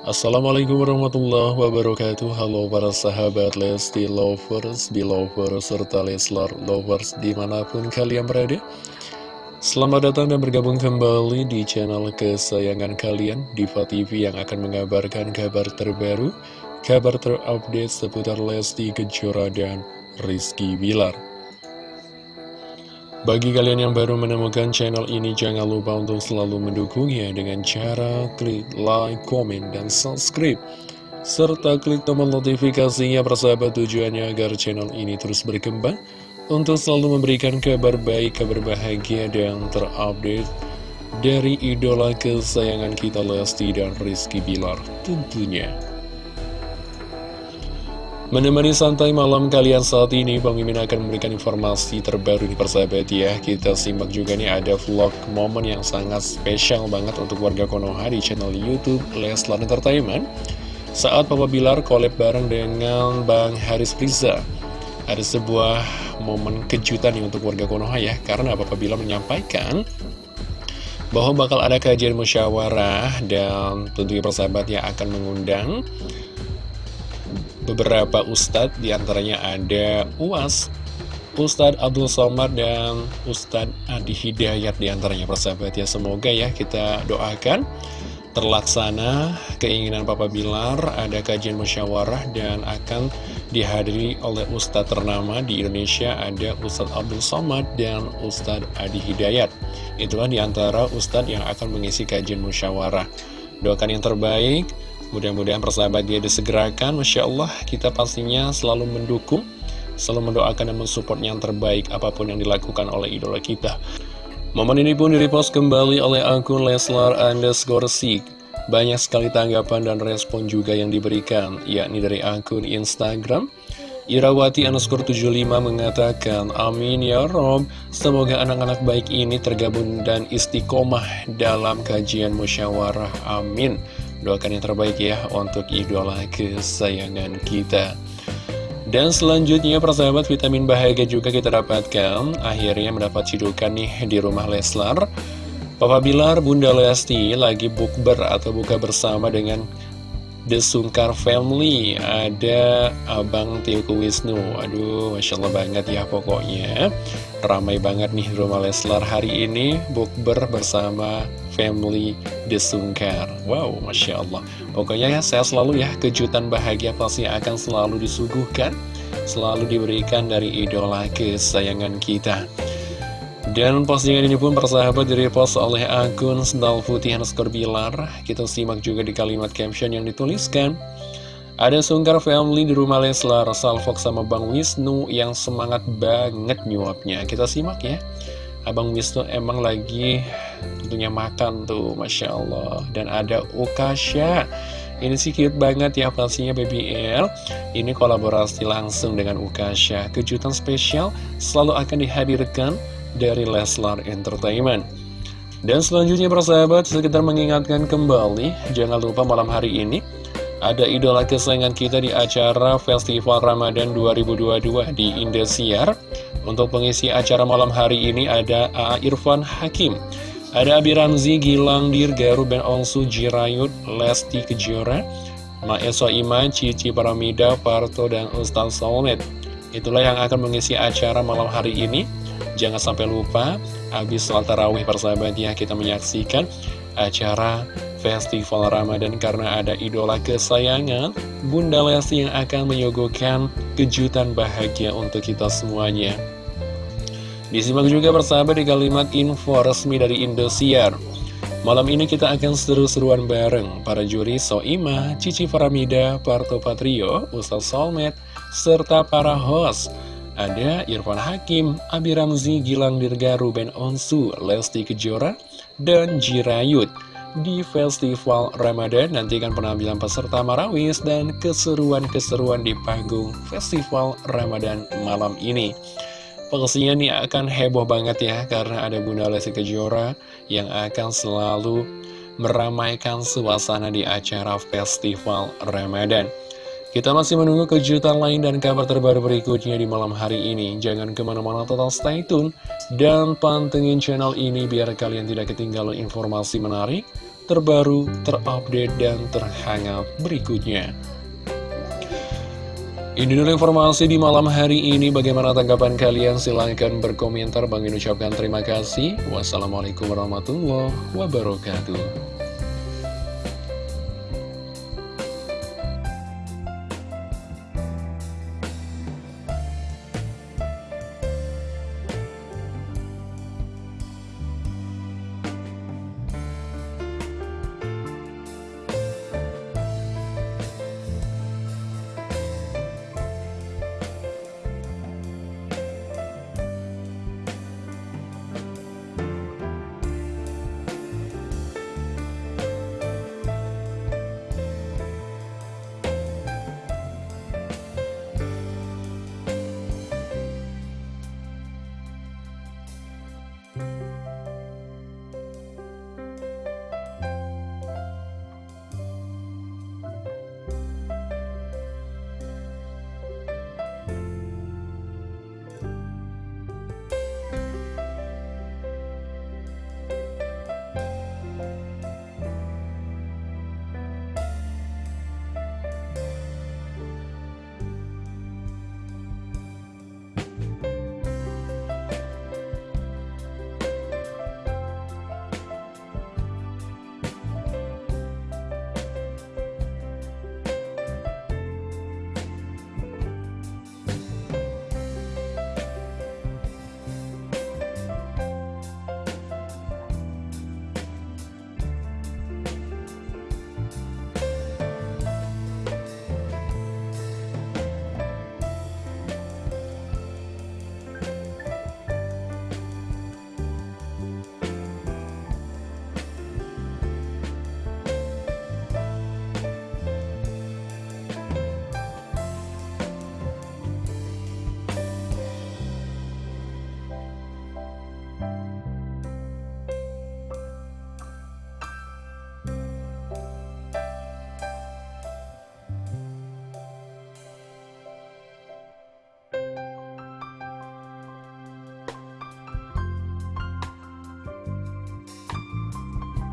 Assalamualaikum warahmatullahi wabarakatuh. Halo para sahabat Lesti Lovers, Belovers, serta Leslar Lovers di mana pun kalian berada. Selamat datang dan bergabung kembali di channel kesayangan kalian Diva TV yang akan mengabarkan kabar terbaru Kabar terupdate seputar Lesti Kejora dan Rizky Bilar bagi kalian yang baru menemukan channel ini, jangan lupa untuk selalu mendukungnya dengan cara klik like, komen, dan subscribe. Serta klik tombol notifikasinya persahabat tujuannya agar channel ini terus berkembang untuk selalu memberikan kabar baik, kabar bahagia, dan terupdate dari idola kesayangan kita Lesti dan Rizky Bilar tentunya. Menemani santai malam kalian saat ini, Bang Mimin akan memberikan informasi terbaru di persahabat ya. Kita simak juga nih ada vlog momen yang sangat spesial banget untuk warga Konoha di channel Youtube Leslar Entertainment. Saat Papa Bilar collab bareng dengan Bang Haris Priza. Ada sebuah momen kejutan nih untuk warga Konoha ya, karena Papa Bilar menyampaikan bahwa bakal ada kajian musyawarah dan tentunya persahabatnya akan mengundang beberapa ustadz di antaranya ada UAS Ustadz Abdul Somad dan Ustadz Adi Hidayat di antaranya persahabat. Ya semoga ya kita doakan terlaksana keinginan Papa Bilar ada kajian musyawarah dan akan dihadiri oleh Ustadz ternama di Indonesia ada Ustadz Abdul Somad dan Ustadz Adi Hidayat. Itulah di antara Ustadz yang akan mengisi kajian musyawarah. Doakan yang terbaik Mudah-mudahan persahabat dia disegerakan Masya Allah. Kita pastinya selalu mendukung Selalu mendoakan dan mensupport yang terbaik Apa pun yang dilakukan oleh idola kita. Momen ini pun direpost kembali oleh akun Leslar underscore Sik Banyak sekali tanggapan dan respon juga yang diberikan Yakni dari akun Instagram. Irawati underscore 75 mengatakan Amin ya Rob. Semoga anak-anak baik ini tergabung dan istiqomah dalam kajian musyawarah. Amin Doakan yang terbaik ya untuk idola kesayangan kita. Dan selanjutnya persahabat vitamin bahagia juga kita dapatkan. Akhirnya mendapat cidukan nih di rumah Leslar. Papa Bilar, Bunda Lesti lagi bukber atau buka bersama dengan The Sungkar Family Ada Abang Tioku Wisnu. Aduh, Masya Allah banget ya pokoknya. Ramai banget nih rumah Leslar hari ini Bukber bersama family The Sungkar. Wow, Masya Allah. Pokoknya ya saya selalu ya Kejutan bahagia pasti akan selalu disuguhkan Selalu diberikan dari idola kesayangan kita dan postingan ini pun persahabat direpost oleh akun Sendal Putih underscore Bilar. Kita simak juga di kalimat caption yang dituliskan. Ada Sungkar Family di rumah Leslar, Salfok sama Bang Wisnu yang semangat banget nyuapnya. Kita simak ya. Abang Wisnu emang lagi tentunya makan tuh, Masya Allah. Dan ada Ukasha. Ini sih cute banget ya pastinya Baby L Ini kolaborasi langsung dengan Ukasha Kejutan spesial selalu akan dihadirkan dari Leslar Entertainment. Dan selanjutnya persahabat, sekitar mengingatkan kembali, jangan lupa malam hari ini ada idola kesayangan kita di acara Festival Ramadan 2022 di Indosiar. Untuk pengisi acara malam hari ini ada A. Irfan Hakim, ada Abi Ramzi, Gilang Dirgaru, Ben Ongsu, Jirayut, Lesti Kejora, Maeso Iman, Cici Paramida, Parto, dan Ustaz Solmed. Itulah yang akan mengisi acara malam hari ini. Jangan sampai lupa, habis sholat tarawih persahabatnya kita menyaksikan acara Festival Ramadan karena ada idola kesayangan Bunda Lesti yang akan menyuguhkan kejutan bahagia untuk kita semuanya. Disimak juga persahabat di kalimat info resmi dari Indosiar. Malam ini kita akan seru-seruan bareng para juri Soima, Cici Faramida, Parto Patrio, Ustaz Solmed, serta para host ada Irfan Hakim, Abi Ramzi, Gilang Dirgaru, Ben Onsu, Lesti Kejora, dan Jirayut. Di Festival Ramadan nantikan penampilan peserta Marawis dan keseruan-keseruan di panggung Festival Ramadan malam ini. Pastinya ini akan heboh banget ya karena ada Bunda Lesti Kejora yang akan selalu meramaikan suasana di acara Festival Ramadan. Kita masih menunggu kejutan lain dan kabar terbaru berikutnya di malam hari ini. Jangan ke mana-mana total stay tune dan pantengin channel ini biar kalian tidak ketinggalan informasi menarik, terbaru, terupdate, dan terhangat berikutnya. Ini dulu informasi di malam hari ini. Bagaimana tanggapan kalian? Silahkan berkomentar. Bang ucapkan terima kasih. Wassalamualaikum warahmatullahi wabarakatuh.